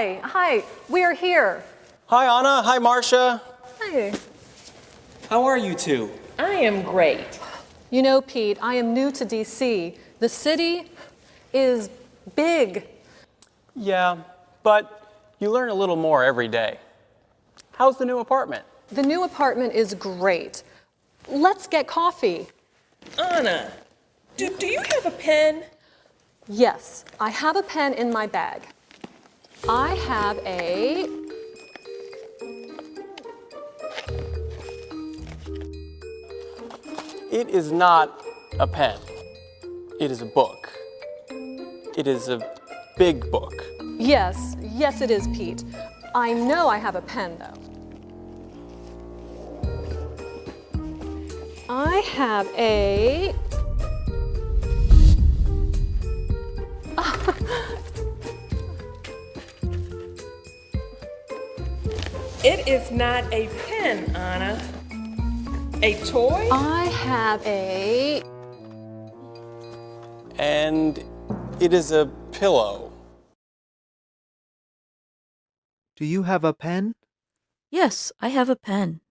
hi, hi, we're here. Hi, Anna. Hi, Marcia. Hi. How are you two? I am great. You know, Pete, I am new to DC. The city is big. Yeah, but you learn a little more every day. How's the new apartment? The new apartment is great. Let's get coffee. Anna, do, do you have a pen? Yes, I have a pen in my bag. I have a. It is not a pen. It is a book. It is a big book. Yes, yes, it is, Pete. I know I have a pen, though. I have a. It is not a pen, Anna. A toy? I have a. And it is a pillow. Do you have a pen? Yes, I have a pen.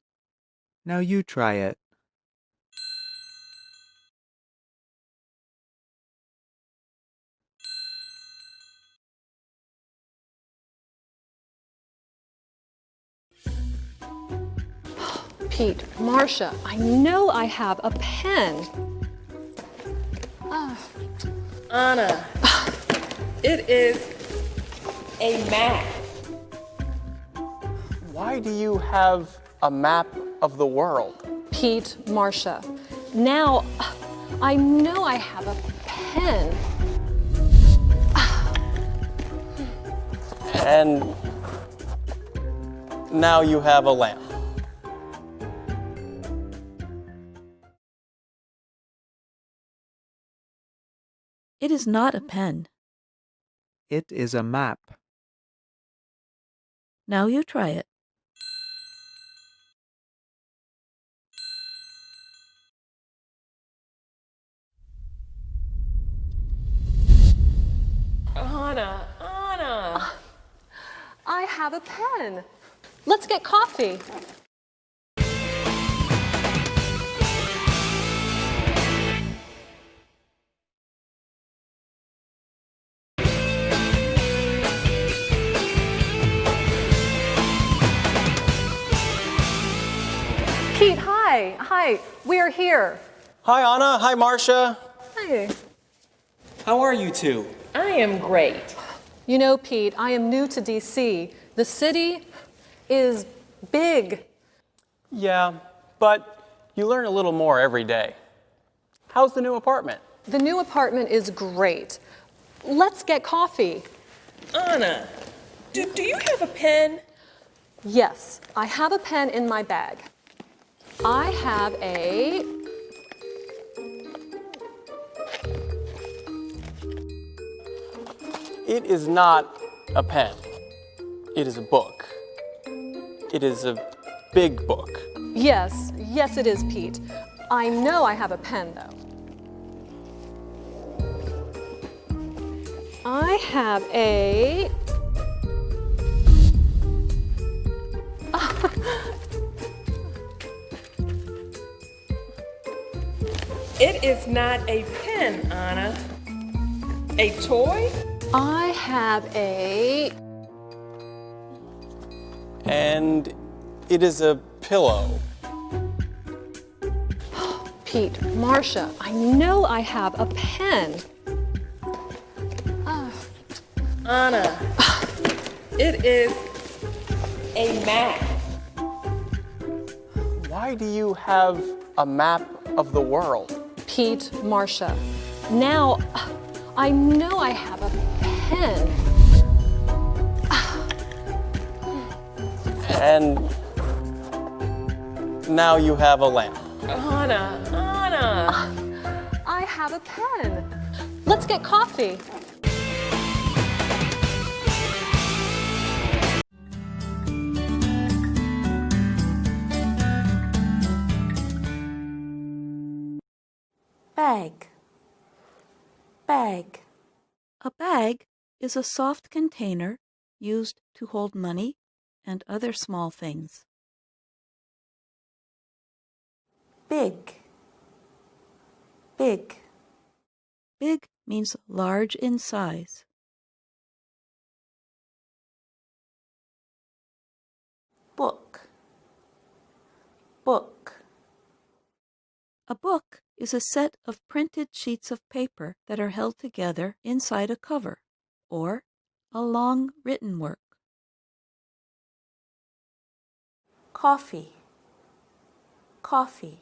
Now you try it. Pete, Marcia, I know I have a pen. Ah. Anna, it is a map. Why do you have a map of the world? Pete, Marcia, now I know I have a pen. And now you have a lamp. It is not a pen. It is a map. Now you try it. Anna, Anna. Ah, I have a pen. Let's get coffee. Pete, hi, hi, we're here. Hi, Anna. Hi, Marcia. Hi. How are you two? I am great. You know, Pete, I am new to DC. The city is big. Yeah, but you learn a little more every day. How's the new apartment? The new apartment is great. Let's get coffee. Anna, do, do you have a pen? Yes, I have a pen in my bag. I have a. It is not a pen. It is a book. It is a big book. Yes, yes, it is, Pete. I know I have a pen, though. I have a. It is not a pen, Anna. A toy? I have a. And it is a pillow. Pete, Marcia, I know I have a pen. Ah. Anna, it is a map. Why do you have a map of the world? Pete, Marcia, now I know I have a pen. And now you have a lamp. Anna, Anna. I have a pen. Let's get coffee. Bag. Bag. A bag is a soft container used to hold money and other small things. big, big, Big means large in size. book, book, A book is a set of printed sheets of paper that are held together inside a cover, or a long written work. coffee, coffee,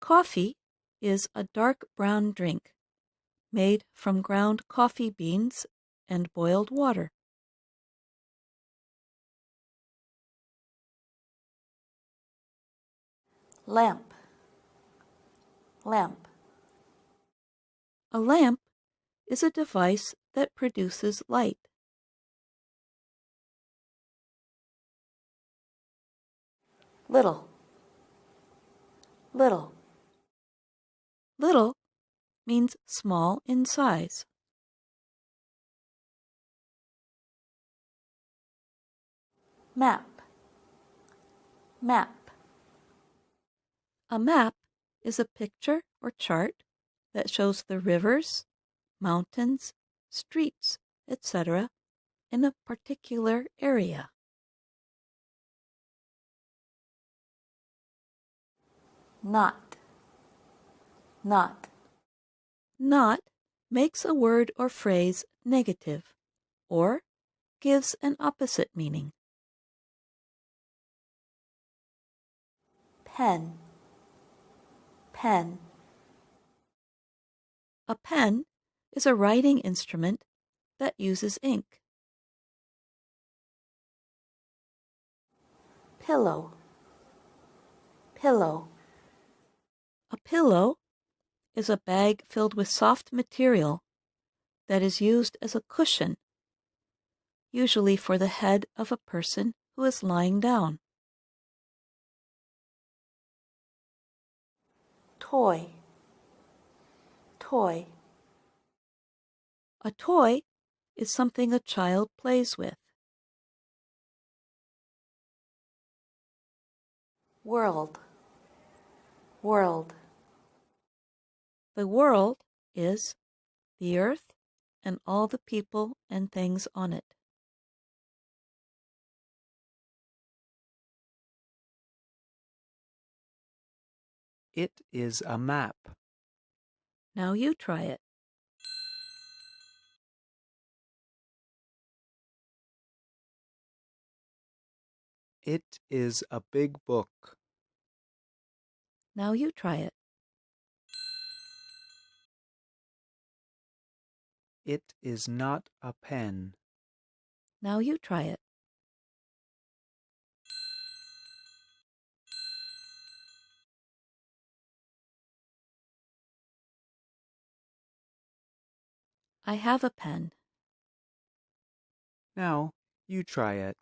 Coffee is a dark brown drink made from ground coffee beans and boiled water. lamp, lamp, A lamp is a device that produces light. little, little, Little means small in size. map, map, A map is a picture or chart that shows the rivers, mountains, streets, etc. in a particular area. not, not, Not makes a word or phrase negative or gives an opposite meaning. pen, pen, A pen is a writing instrument that uses ink. pillow, pillow, A pillow is a bag filled with soft material that is used as a cushion, usually for the head of a person who is lying down. Toy, toy, A toy is something a child plays with. world, world, The world is the earth and all the people and things on it. It is a map. Now you try it. It is a big book. Now you try it. It is not a pen. Now you try it. I have a pen. Now you try it.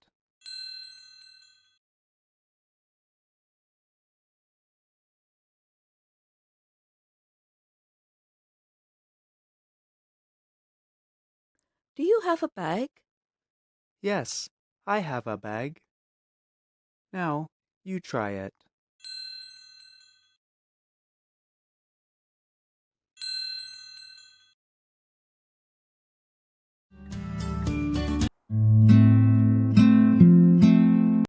Do you have a bag? Yes, I have a bag. Now you try it.